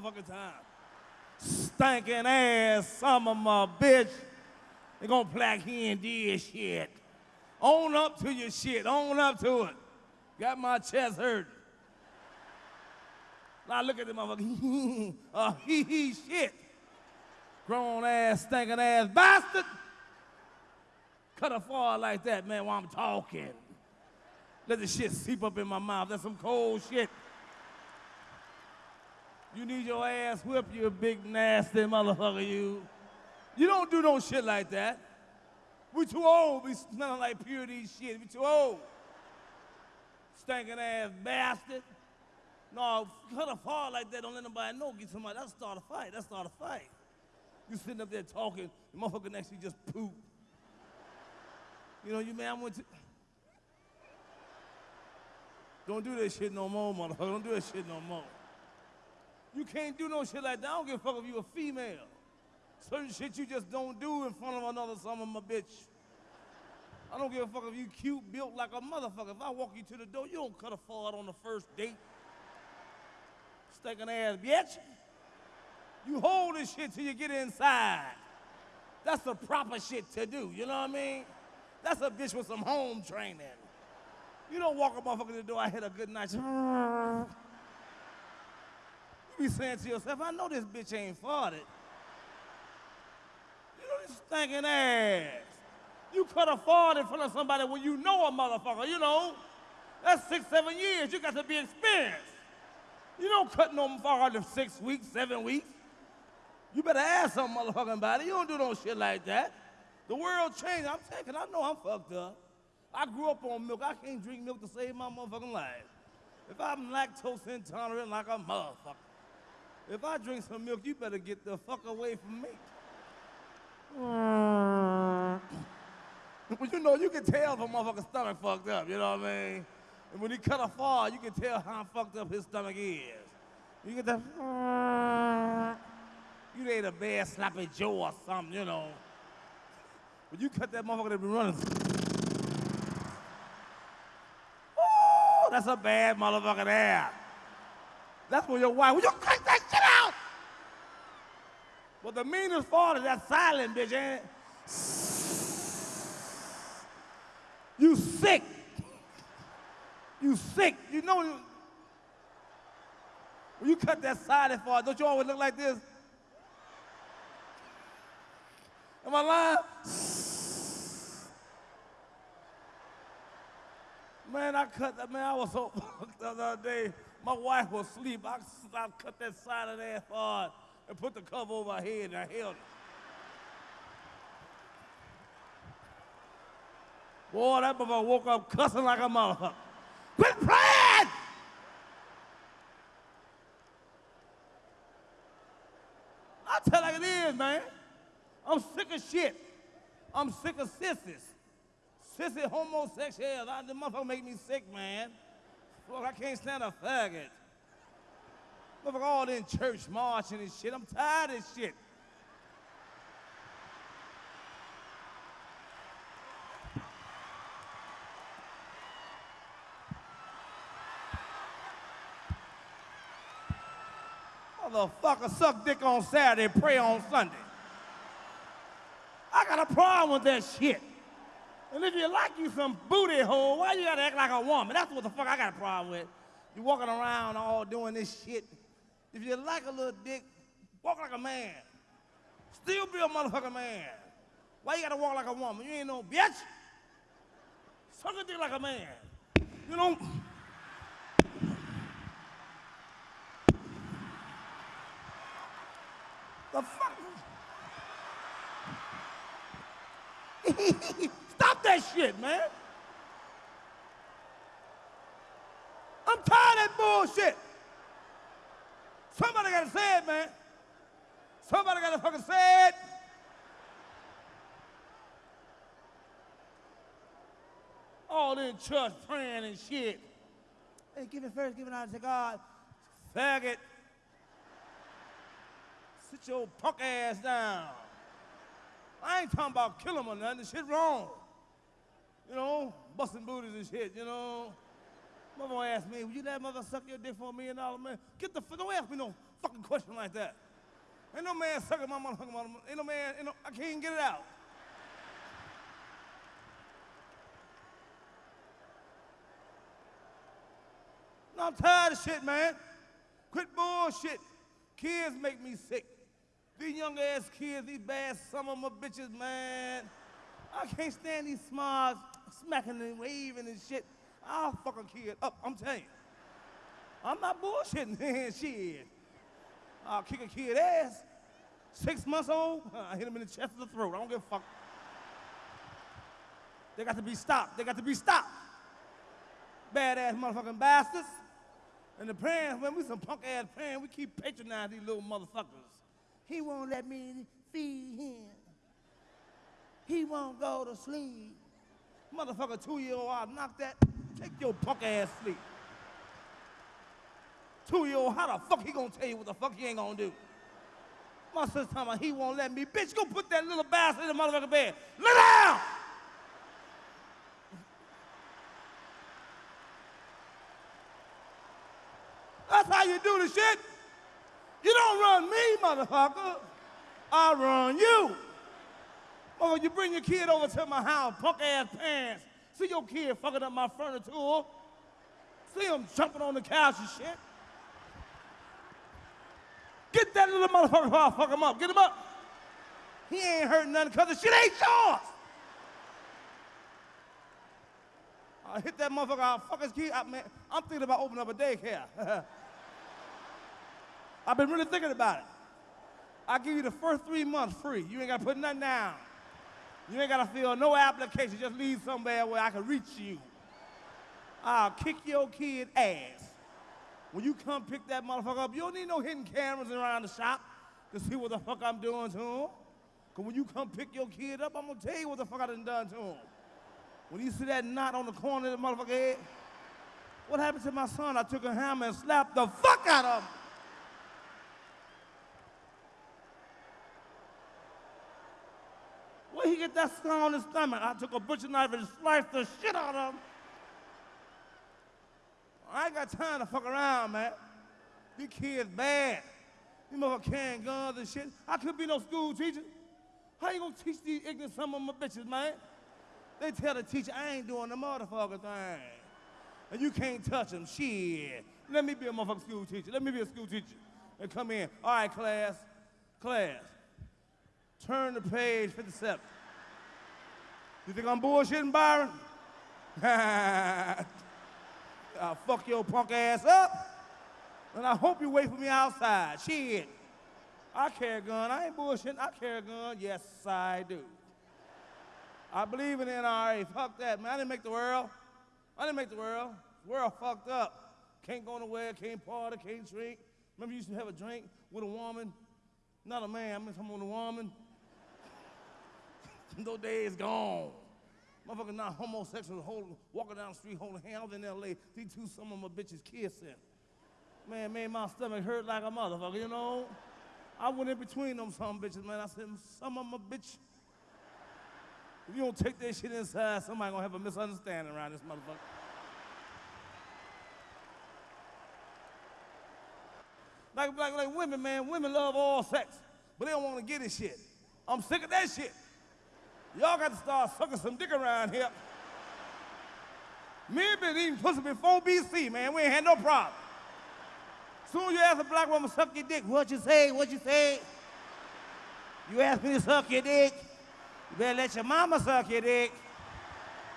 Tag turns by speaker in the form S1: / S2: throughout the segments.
S1: motherfucking time. Stinking ass some of my bitch. They gonna plaque he and shit. Own up to your shit. Own up to it. Got my chest hurt. Now look at the motherfucker. uh, he he shit. Grown ass, stinking ass bastard. Cut a fall like that, man, while I'm talking. Let the shit seep up in my mouth. That's some cold shit. You need your ass whipped, you big nasty motherfucker, you. You don't do no shit like that. We too old, we smelling like purity shit. We too old. Stinking ass bastard. No, cut a fall like that, don't let nobody know. Get somebody, that'll start a fight. That'll start a fight. You sitting up there talking, the motherfucker next to you just poop. You know, you man, I went to. Don't do that shit no more, motherfucker. Don't do that shit no more. You can't do no shit like that. I don't give a fuck if you a female. Certain shit you just don't do in front of another son of a bitch. I don't give a fuck if you cute, built like a motherfucker. If I walk you to the door, you don't cut a fart on the first date. Stinking ass bitch. You hold this shit till you get inside. That's the proper shit to do, you know what I mean? That's a bitch with some home training. You don't walk a motherfucker to the door, I had a good night. Be saying to yourself, I know this bitch ain't farted. You know this stinking ass. You cut a fart in front of somebody when you know a motherfucker, you know. That's six, seven years. You got to be experienced. You don't cut no fart in six weeks, seven weeks. You better ask some motherfucking body. You don't do no shit like that. The world changed. I'm taking, I know I'm fucked up. I grew up on milk. I can't drink milk to save my motherfucking life. If I'm lactose intolerant like a motherfucker, if I drink some milk, you better get the fuck away from me. you know, you can tell if a motherfucker's stomach fucked up, you know what I mean? And when he cut a fall, you can tell how fucked up his stomach is. You get the, you ate a bad sloppy Joe or something, you know. When you cut that motherfucker that be running, oh, that's a bad motherfucker there. That's when your wife, will you cut that? But the meanest part is that silent bitch, ain't it? You sick. You sick. You know, you, when you cut that silent part, don't you always look like this? Am I lying? Man, I cut that, man, I was so fucked the other day. My wife was asleep. I, I cut that silent ass part and put the cover over her head and I held it. Boy, that motherfucker woke up cussing like a motherfucker. Quit playing! I tell like it is, man. I'm sick of shit. I'm sick of sissies. Sissy homosexuals. The motherfucker make me sick, man. Look, I can't stand a faggot. Motherfucker all in church marching and shit. I'm tired of shit. Motherfucker suck dick on Saturday, pray on Sunday. I got a problem with that shit. And if you like you some booty hole, why you gotta act like a woman? That's what the fuck I got a problem with. You walking around all doing this shit. If you like a little dick, walk like a man. Still be a motherfucking man. Why you gotta walk like a woman? You ain't no bitch. Suck a dick like a man. You know? The fuck? Stop that shit, man. I'm tired of that bullshit. Somebody gotta say it, man. Somebody gotta fucking say it. All in church praying and shit. Hey, give it first, give it out to God. Faggot. Sit your punk ass down. I ain't talking about kill him or nothing. This shit wrong. You know, busting booties and shit, you know. Mother asked me, would you let mother suck your dick for a million dollar man? Get the, don't ask me no fucking question like that? Ain't no man sucking my motherfucking mother. Ain't no man, ain't no, I can't even get it out. No, I'm tired of shit, man. Quit bullshit. Kids make me sick. These young ass kids, these bad some of my bitches, man. I can't stand these smarts smacking and waving and shit. I'll fuck a kid up, I'm telling you. I'm not bullshitting, man. shit. I'll kick a kid ass. Six months old, I hit him in the chest or the throat. I don't give a fuck. They got to be stopped. They got to be stopped. Badass motherfucking bastards. And the parents, when we some punk ass parents, we keep patronizing these little motherfuckers. He won't let me feed him. He won't go to sleep. Motherfucker, two year old, I'll knock that. Take your punk ass sleep. Two year old, how the fuck he gonna tell you what the fuck he ain't gonna do? My sister talking about he won't let me. Bitch, go put that little bastard in the motherfucking bed. Lay down! That's how you do the shit. You don't run me, motherfucker. I run you. Or you bring your kid over to my house, punk ass pants. See your kid fucking up my furniture. See him jumping on the couch and shit. Get that little motherfucker I'll fuck him up. Get him up. He ain't hurting nothing because the shit ain't yours. I hit that motherfucker, I'll fuck his kid. I, man, I'm thinking about opening up a daycare. I've been really thinking about it. I give you the first three months free. You ain't got to put nothing down. You ain't got to fill no application. Just leave somewhere where I can reach you. I'll kick your kid ass. When you come pick that motherfucker up, you don't need no hidden cameras around the shop to see what the fuck I'm doing to him. Because when you come pick your kid up, I'm going to tell you what the fuck I done done to him. When you see that knot on the corner of the motherfucker head, what happened to my son? I took a hammer and slapped the fuck out of him. Where he get that scar on his stomach? I took a butcher knife and sliced the shit out of him. I ain't got time to fuck around, man. These kids bad. These motherfuckers carrying guns and shit. I could be no school teacher. How you gonna teach these ignorant some of my bitches, man? They tell the teacher, I ain't doing the motherfucker thing. And you can't touch them. Shit. Let me be a motherfucking school teacher. Let me be a school teacher. And come in. All right, class. Class. Turn to page 57. You think I'm bullshitting, Byron? I'll fuck your punk ass up. And I hope you wait for me outside. Shit. I carry a gun. I ain't bullshitting. I carry a gun. Yes, I do. I believe in NRA. Fuck that, man. I didn't make the world. I didn't make the world. The world fucked up. Can't go nowhere, can't party, can't drink. Remember you used to have a drink with a woman? Not a man, I mean someone with a woman. Those days gone. Motherfucker not homosexual, holding, walking down the street holding hands in L.A. These two some of my bitches kissing. Man, made my stomach hurt like a motherfucker, you know? I went in between them some bitches, man. I said, some of my bitch. If you don't take that shit inside, somebody gonna have a misunderstanding around this motherfucker. Like, like, like women, man, women love all sex, but they don't want to get this shit. I'm sick of that shit. Y'all got to start sucking some dick around here. Me and been eating pussy before BC, man. We ain't had no problem. Soon you ask a black woman suck your dick, what you say, what you say? You ask me to suck your dick, you better let your mama suck your dick.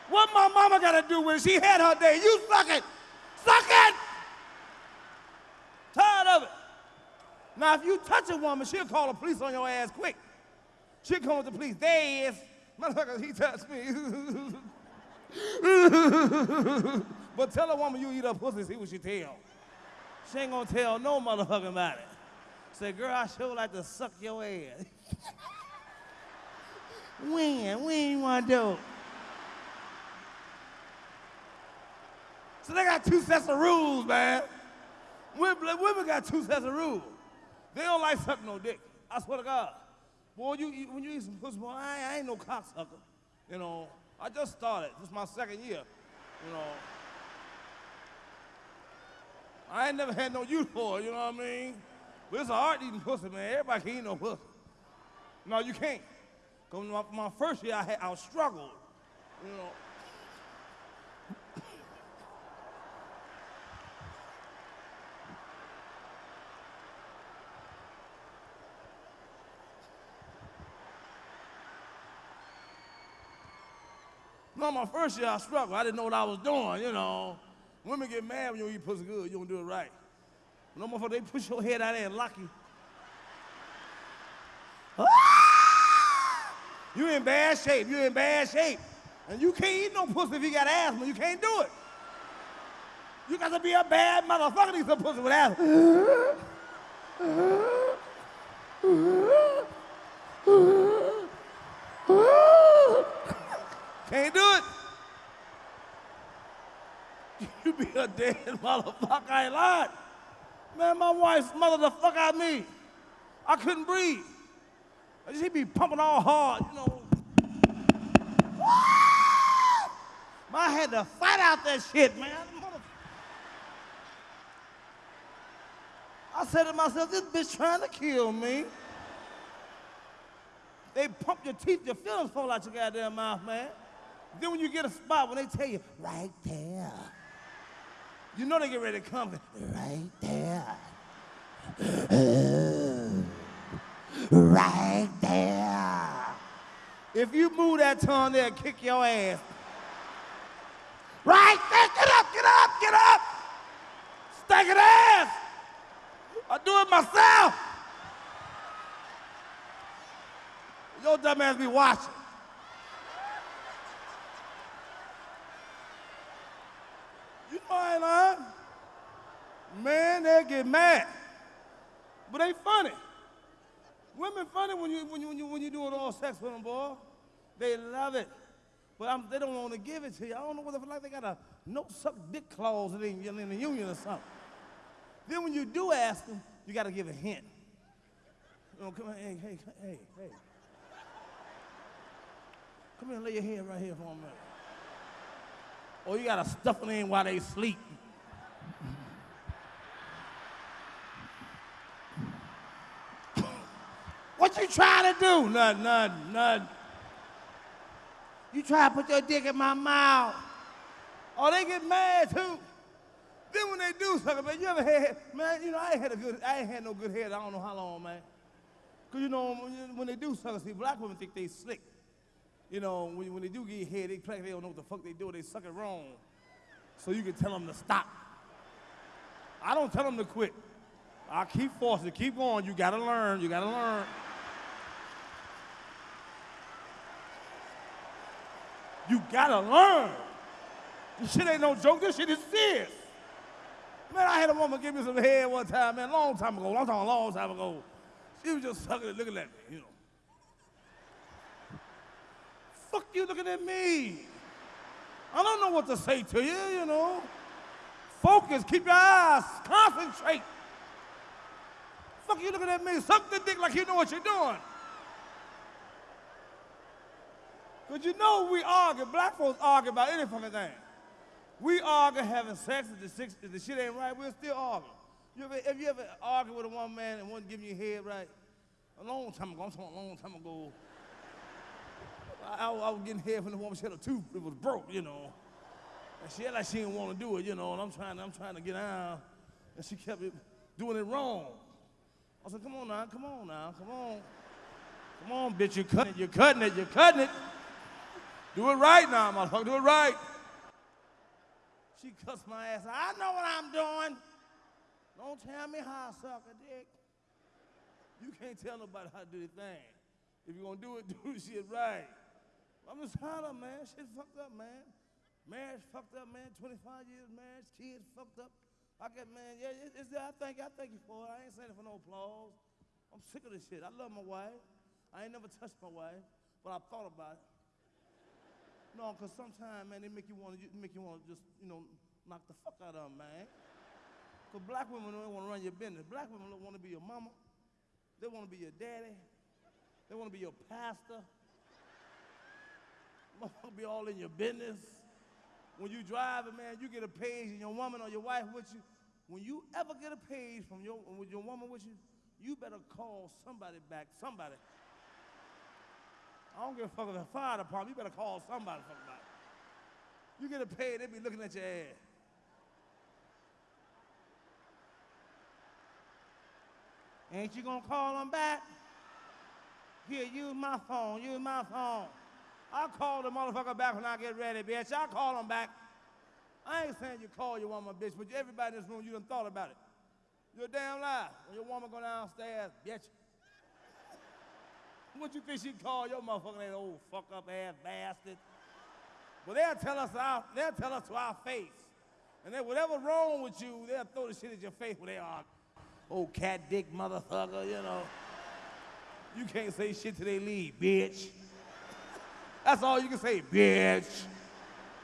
S1: What my mama gotta do when she had her day? You suck it! Suck it! Tired of it. Now, if you touch a woman, she'll call the police on your ass quick. She'll come with the police. There is. Motherfucker, he touched me. but tell a woman you eat up pussy, see what she tell. She ain't gonna tell no motherfucker about it. Say, girl, I sure like to suck your ass. when? When you wanna do it? So they got two sets of rules, man. Women, women got two sets of rules. They don't like sucking no dick. I swear to God. Boy, you eat, when you eat some pussy, boy, I, I ain't no cocksucker. You know, I just started. This is my second year. You know. I ain't never had no use for it, you know what I mean? But it's an art eating pussy, man. Everybody can eat no pussy. No, you can't. Cause my, my first year I had I struggled, you know. No, my first year I struggled. I didn't know what I was doing, you know. Women get mad when you eat pussy good, you don't do it right. No motherfucker, they push your head out there and lock you. Ah! You in bad shape, you in bad shape. And you can't eat no pussy if you got asthma, you can't do it. You got to be a bad motherfucker to eat some pussy with asthma. Can't do it. You be a dead motherfucker, I ain't lying. Man, my wife smothered the fuck out of me. I couldn't breathe. She be pumping all hard, you know. I had to fight out that shit, man. I said to myself, this bitch trying to kill me. They pump your teeth, your feelings fall out your goddamn mouth, man. Then when you get a spot, when they tell you, right there, you know they get ready to come. Right there. right there. If you move that tongue there, kick your ass. Right there, get up, get up, get up. Stinking ass. I do it myself. Your dumb ass be watching. You know I ain't lying. Man, they get mad. But they funny. Women funny when you when you when you when you doing all sex with them, boy. They love it. But I'm, they don't want to give it to you. I don't know whether like they got a no suck dick clause in, in the union or something. Then when you do ask them, you got to give a hint. Come on, hey, hey, hey, hey. Come here and lay your head right here for a minute. Or you got to stuff them in while they sleep. What you trying to do? Nothing, nothing, nothing. You try to put your dick in my mouth. Oh, they get mad too. Then when they do something, man, you ever had, man, you know, I ain't had a good, I ain't had no good head, I don't know how long, man. Cause you know, when, they do something, see, black women think they slick. You know, when, when they do get head, they they don't know what the fuck they do, they suck it wrong. So you can tell them to stop. I don't tell them to quit. I keep forcing, keep going, you gotta learn, you gotta learn. You gotta learn. This shit ain't no joke, this shit is serious. Man, I had a woman give me some head one time, man, long time ago. Talking a long time ago. She was just sucking looking at me, you know. Fuck you looking at me. I don't know what to say to you, you know. Focus, keep your eyes, concentrate. Fuck you looking at me, suck the dick like you know what you're doing. Because you know we argue, black folks argue about any fucking thing. We argue having sex if the, six, if the shit ain't right, we'll still argue. You ever, have you ever argued with a one man and wasn't giving you head right? A long time ago, I'm talking a long time ago. I, I, I was getting head from the woman, she had a tooth, it was broke, you know. And she had like she didn't want to do it, you know, and I'm trying, I'm trying to get out, and she kept it, doing it wrong. I said, come on now, come on now, come on. Come on, bitch, you're cutting it, you're cutting it, you're cutting it. Do it right now, motherfucker, do it right. She cussed my ass. I know what I'm doing. Don't tell me how I suck a dick. You can't tell nobody how to do the thing. If you're gonna do it, do the shit right. I'm just tired of man. Shit fucked up, man. Marriage fucked up, man. 25 years marriage, kids fucked up. I get, man, yeah, it's, it's I thank you, I thank you for it. I ain't saying it for no applause. I'm sick of this shit. I love my wife. I ain't never touched my wife, but I thought about it. No, because sometimes, man, they make you want to make you want to just, you know, knock the fuck out of them, man. Because black women don't want to run your business. Black women don't want to be your mama. They want to be your daddy. They want to be your pastor. Motherfucker be all in your business. When you driving, man, you get a page and your woman or your wife with you. When you ever get a page from your with your woman with you, you better call somebody back, somebody. I don't give a fuck if the fire department, you better call somebody fuck about it. You get it paid, they be looking at your ass. Ain't you gonna call them back? Here, use my phone, use my phone. I'll call the motherfucker back when I get ready, bitch. I'll call him back. I ain't saying you call your woman bitch, but everybody in this room, you done thought about it. You're a damn lie. When your woman go downstairs, bitch. What you think she call your motherfucking that old oh, fuck up ass bastard? Well, they'll tell us our, they'll tell us to our face. And then whatever wrong with you, they'll throw the shit at your face where they are. Old oh, cat dick motherfucker, you know. You can't say shit till they leave, bitch. That's all you can say, bitch.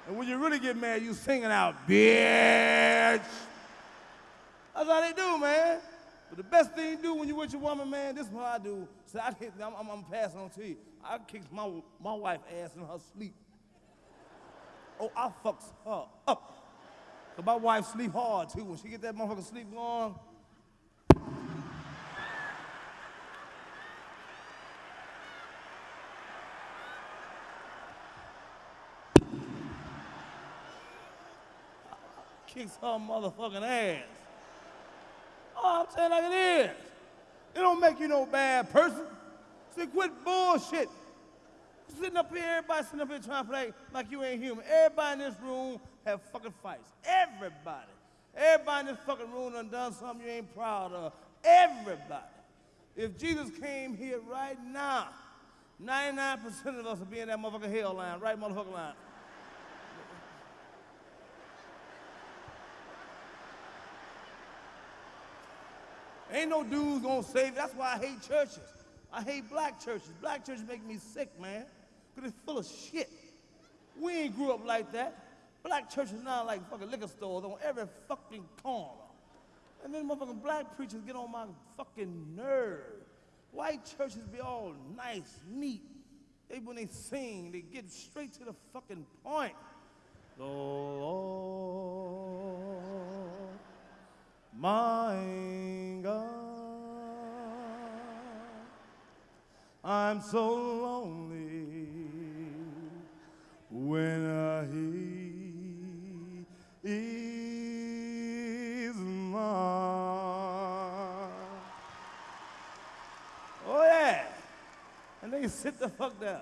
S1: And when you really get mad, you singing out, bitch. That's how they do, man. But the best thing you do when you with your woman, man, this is what I do. So I I'm, I'm, I'm passing on to you. I kick my, my wife ass in her sleep. Oh, I fucks her up. Cause my wife sleep hard too. When she get that motherfucker sleep going, kicks her motherfucking ass. Oh, I'm saying like it is. It don't make you no bad person. See, quit bullshit. Sitting up here, everybody sitting up here trying to play like you ain't human. Everybody in this room have fucking fights. Everybody. Everybody in this fucking room done done something you ain't proud of. Everybody. If Jesus came here right now, 99% of us would be in that motherfucking hell line, right motherfucking line. Ain't no dudes gonna save. That's why I hate churches. I hate black churches. Black churches make me sick, man, because it's full of shit. We ain't grew up like that. Black churches now like fucking liquor stores on every fucking corner. And then motherfucking black preachers get on my fucking nerve. White churches be all nice, neat. They, when they sing, they get straight to the fucking point. Lord, my God, I'm so lonely when uh, He is mine. Oh yeah, and they sit the fuck down.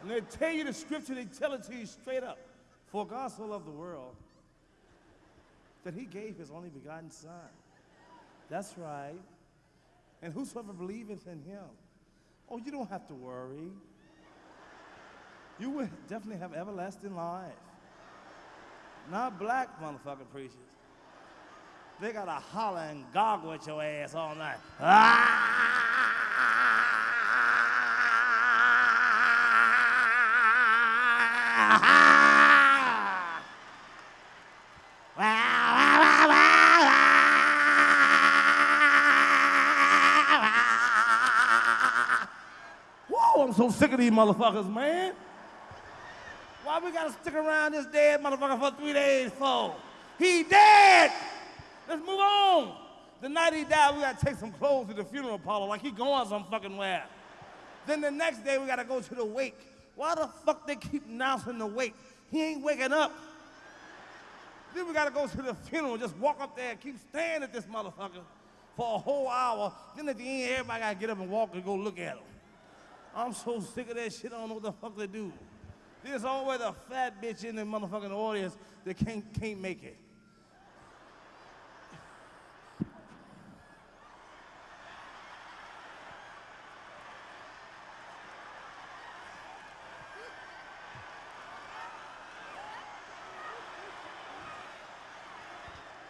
S1: And they tell you the scripture, they tell it to you straight up. For God so loved the world that he gave his only begotten son. That's right. And whosoever believeth in him, oh, you don't have to worry. You will definitely have everlasting life. Not black motherfucking preachers. They gotta holler and goggle at your ass all night. Whoa, so sick of these motherfuckers, man. Why we gotta stick around this dead motherfucker for three days for? He dead! Let's move on. The night he died, we gotta take some clothes to the funeral parlor like he going some fucking where. Then the next day we gotta go to the wake. Why the fuck they keep announcing the wake? He ain't waking up. Then we gotta go to the funeral, just walk up there and keep staring at this motherfucker for a whole hour. Then at the end, everybody gotta get up and walk and go look at him. I'm so sick of that shit, I don't know what the fuck to do. There's always a fat bitch in the motherfucking audience that can't, can't make it.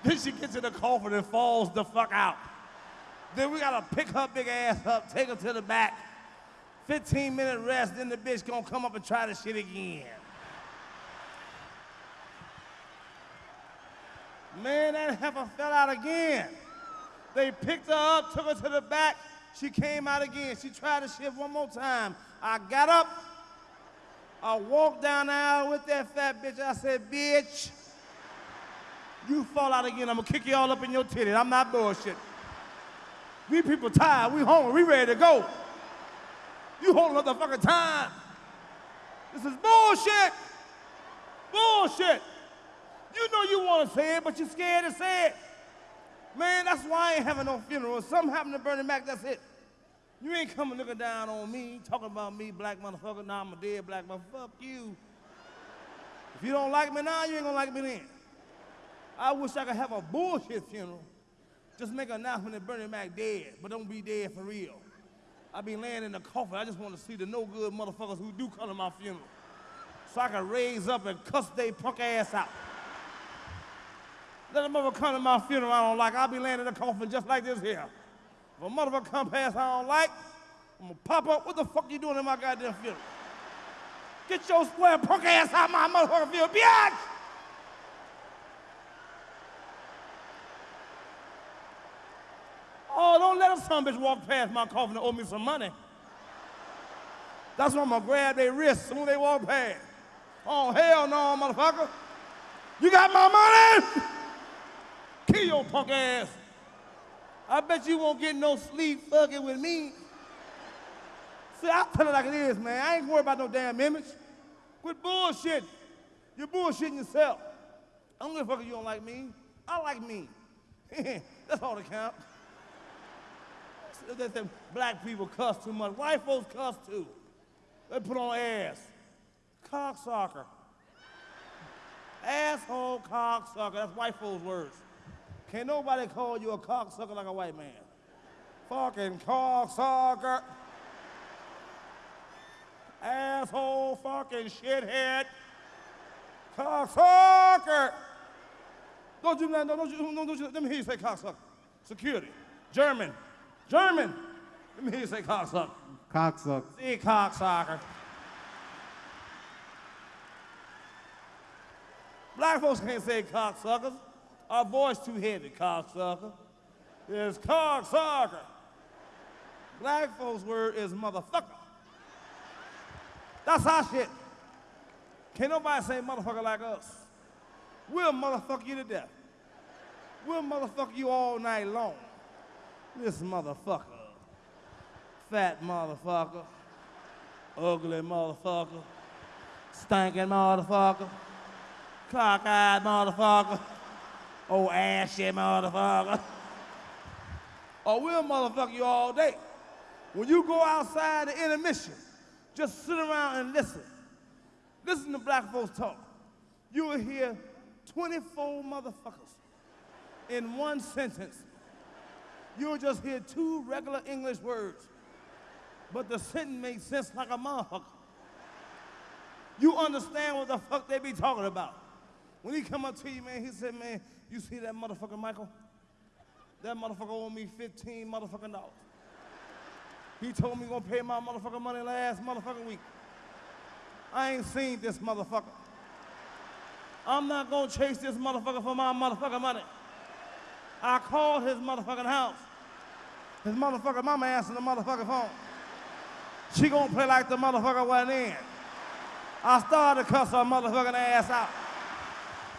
S1: Then she gets in the coffin and falls the fuck out. Then we gotta pick her big ass up, take her to the back. 15 minute rest, then the bitch gonna come up and try the shit again. Man, that heifer fell out again. They picked her up, took her to the back. She came out again. She tried to shit one more time. I got up. I walked down the aisle with that fat bitch. I said, bitch, you fall out again. I'm gonna kick you all up in your titties. I'm not bullshit. We people tired, we hungry, we ready to go. You holding up the fucking time. This is bullshit. Bullshit. You know you want to say it, but you're scared to say it. Man, that's why I ain't having no funeral. If something happened to Bernie Mac, that's it. You ain't coming looking down on me, talking about me, black motherfucker. Now I'm a dead black motherfucker. Fuck you. If you don't like me now, you ain't gonna like me then. I wish I could have a bullshit funeral. Just make an announcement that Bernie Mac dead, but don't be dead for real. I be laying in the coffin. I just want to see the no good motherfuckers who do come to my funeral. So I can raise up and cuss they punk ass out. Let a motherfucker come to my funeral I don't like. I'll be laying in the coffin just like this here. If a motherfucker come past I don't like, I'm gonna pop up. What the fuck you doing in my goddamn funeral? Get your square punk ass out my motherfucking funeral, bitch! Oh, don't let a son bitch walk past my coffin and owe me some money. That's when I'm gonna grab their wrists soon they walk past. Oh, hell no, motherfucker. You got my money? Kill your punk ass. I bet you won't get no sleep fucking with me. See, I'll tell it like it is, man. I ain't worried about no damn image. Quit bullshit. You're bullshitting yourself. I don't give a fuck if you don't like me. I like me. That's all that counts. They say black people cuss too much. White folks cuss too. They put on ass. Cocksucker. Asshole cocksucker. That's white folks' words. Can't nobody call you a cocksucker like a white man. Fucking cocksucker. Asshole fucking shithead. Cocksucker. Don't you, don't you, don't you, let me hear you say cocksucker. Security. German. German. Let me you say cocksucker.
S2: Cocksucker.
S1: See cocksucker. Black folks can't say cocksuckers. Our voice too heavy, cocksucker. It's cocksucker. Black folks' word is motherfucker. That's our shit. Can't nobody say motherfucker like us. We'll motherfuck you to death. We'll motherfuck you all night long. This motherfucker. Fat motherfucker. Ugly motherfucker. Stinking motherfucker. Cockeyed motherfucker. Old ashy motherfucker. Or we'll motherfuck you all day. When you go outside the intermission, just sit around and listen. Listen to black folks talk. You will hear 24 motherfuckers in one sentence. You'll just hear two regular English words, but the sentence makes sense like a motherfucker. You understand what the fuck they be talking about. When he come up to you, man, he said, man, you see that motherfucker Michael? That motherfucker owe me 15 motherfucking dollars. He told me he gonna pay my motherfucking money last motherfucking week. I ain't seen this motherfucker. I'm not gonna chase this motherfucker for my motherfucking money. I called his motherfucking house. His motherfucking mama answered the motherfucking phone. She gonna play like the motherfucker wasn't in. I started to cuss her motherfucking ass out.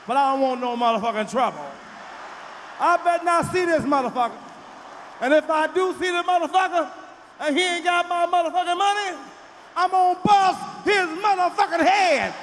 S1: But I don't want no motherfucking trouble. I better not see this motherfucker. And if I do see the motherfucker and he ain't got my motherfucking money, I'm gonna bust his motherfucking head.